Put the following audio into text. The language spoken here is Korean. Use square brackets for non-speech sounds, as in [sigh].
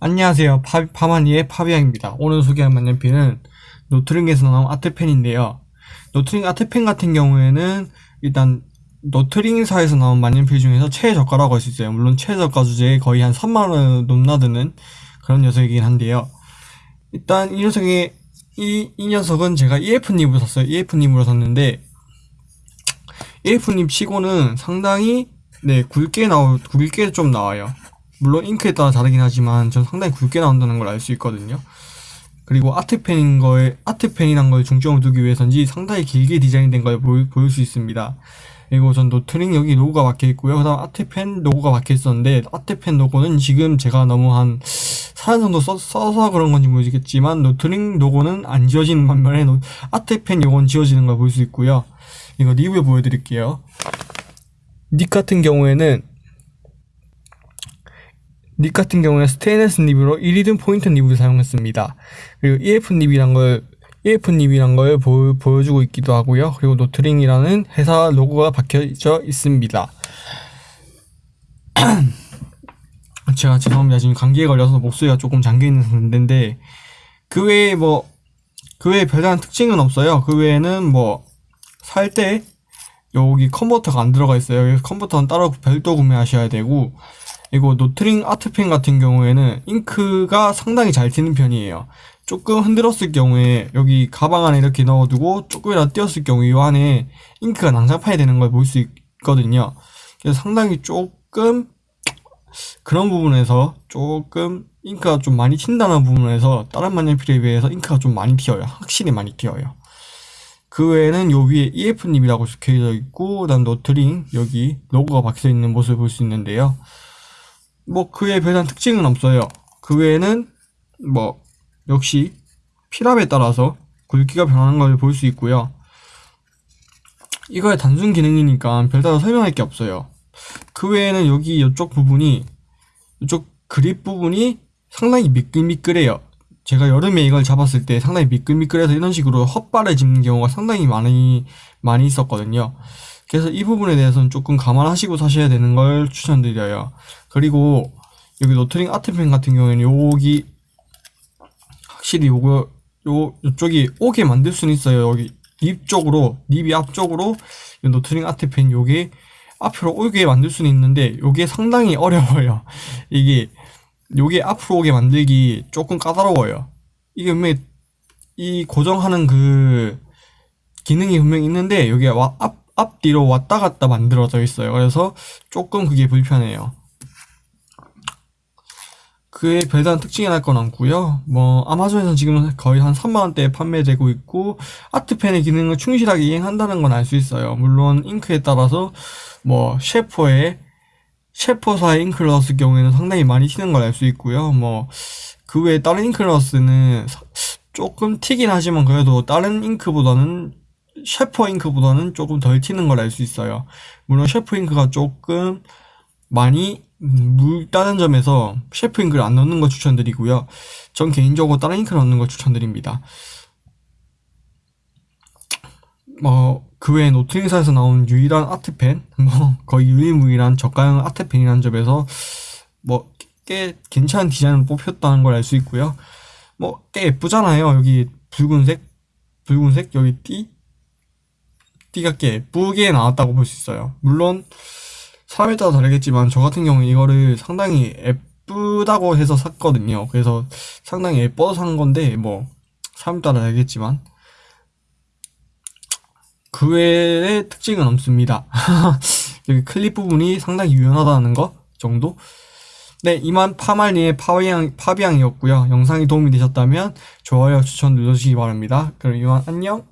안녕하세요. 파, 파마니의 파비앙입니다. 오늘 소개할 만년필은 로트링에서 나온 아트펜인데요. 로트링 아트펜 같은 경우에는 일단 로트링사에서 나온 만년필 중에서 최저가라고 할 수 있어요. 물론 최저가 주제에 거의 한 3만원 넘나드는 그런 녀석이긴 한데요. 일단 이 녀석이 이, 이 녀석은 제가 EF nib으로 샀어요. EF nib으로 샀는데 EF nib 치고는 상당히 네 굵게 나오 굵게 좀 나와요. 물론 잉크에 따라 다르긴 하지만 전 상당히 굵게 나온다는 걸 알 수 있거든요. 그리고 아트펜인 거에 아트펜이란 걸 중점을 두기 위해서인지 상당히 길게 디자인된 걸 보일, 보일 수 있습니다. 그리고 전 로트링 여기 로고가 박혀 있고요. 그다음 아트펜 로고가 박혀 있었는데 아트펜 로고는 지금 제가 너무 한 4년 정도 써, 서 그런 건지 모르겠지만 로트링 로고는 안 지워지는 반면에 노, 아트펜 요건 지워지는 걸 볼 수 있고요. 이거 리뷰 보여드릴게요. nib 같은 경우에는 nib 같은 경우에 스테인레스 nib으로 이리듐 포인트 nib을 사용했습니다. 그리고 EF nib이란 걸 EF nib이란 걸 보, 보여주고 있기도 하고요. 그리고 로트링이라는 회사 로고가 박혀져 있습니다. [clears throat] 제가 죄송합니다. 지금 감기에 걸려서 목소리가 조금 잠겨있는 상태인데 그 외에 뭐 그 외에 별다른 특징은 없어요. 그 외에는 뭐 살 때 여기 컨버터가 안 들어가 있어요. 컨버터는 따로 별도 구매하셔야 되고 그리고 로트링 아트펜 같은 경우에는 잉크가 상당히 잘 튀는 편이에요. 조금 흔들었을 경우에 여기 가방 안에 이렇게 넣어두고 조금이라도 뛰었을 경우에 이 안에 잉크가 난장판이 되는 걸 볼 수 있거든요. 그래서 상당히 조금 그런 부분에서 조금 잉크가 좀 많이 튄다는 부분에서 다른 만년필에 비해서 잉크가 좀 많이 튀어요. 확실히 많이 튀어요. 그 외에는 요 위에 EF nib이라고 적혀져 있고 그다음 로트링 여기 로고가 박혀 있는 모습을 볼 수 있는데요. 뭐 그에 별다른 특징은 없어요. 그 외에는 뭐 역시 필압에 따라서 굵기가 변하는 걸 볼 수 있고요. 이거의 단순 기능이니까 별다른 설명할 게 없어요. 그 외에는 여기 이쪽 부분이 이쪽 그립 부분이 상당히 미끌미끌해요. 제가 여름에 이걸 잡았을 때 상당히 미끌미끌해서 이런 식으로 헛발을 짚는 경우가 상당히 많이 많이 있었거든요. 그래서 이 부분에 대해서는 조금 감안하시고 사셔야 되는 걸 추천드려요. 그리고 여기 로트링 아트펜 같은 경우에는 여기 확실히 요거 요 요쪽이 오게 만들 수는 있어요. 여기 nib 쪽으로 nib이 앞쪽으로 로트링 아트펜 요게 앞으로 오게 만들 수는 있는데 요게 상당히 어려워요. [laughs] 이게 요게 앞으로 오게 만들기 조금 까다로워요. 이게 분명히 이 고정하는 그 기능이 분명히 있는데 여기 앞 앞뒤로 왔다 갔다 만들어져 있어요. 그래서 조금 그게 불편해요. 그의 별다른 특징이 날 건 없고요. 뭐 아마존에서 지금 거의 한 3만 원대에 판매되고 있고 아트펜의 기능을 충실하게 이행한다는 건 알 수 있어요. 물론 잉크에 따라서 뭐 셰퍼의 셰퍼사의 넣었을 경우에는 상당히 많이 튀는 걸 알 수 있고요. 뭐 그 외에 다른 넣었을 조금 튀긴 하지만 그래도 다른 잉크보다는 셰퍼 잉크보다는 조금 덜 튀는 걸 알 수 있어요. 물론 셰퍼 잉크가 조금 많이 묽다는 점에서 셰프 잉크를 안 넣는 걸 추천드리고요. 전 개인적으로 다른 잉크를 넣는 걸 추천드립니다. 뭐, 그 외에 노트링사에서 나온 유일한 아트펜, [laughs] 뭐, 거의 유일무이한 저가형 아트펜이라는 점에서, 뭐, 꽤 괜찮은 디자인을 뽑혔다는 걸 알 수 있고요. 뭐, 꽤 예쁘잖아요. 여기 붉은색, 붉은색, 여기 띠, 꽤 예쁘게 나왔다고 볼 수 있어요. 물론 사람에 따라 다르겠지만 저 같은 경우는 이거를 상당히 예쁘다고 해서 샀거든요. 그래서 상당히 예뻐서 산 건데 뭐 사람에 따라 다르겠지만 그 외에 특징은 없습니다. [laughs] 여기 클립 부분이 상당히 유연하다는 거 정도? 네, 이만 파말리의 파비앙, 파비앙이었고요. 영상이 도움이 되셨다면 좋아요, 추천 눌러주시기 바랍니다. 그럼 이만 안녕!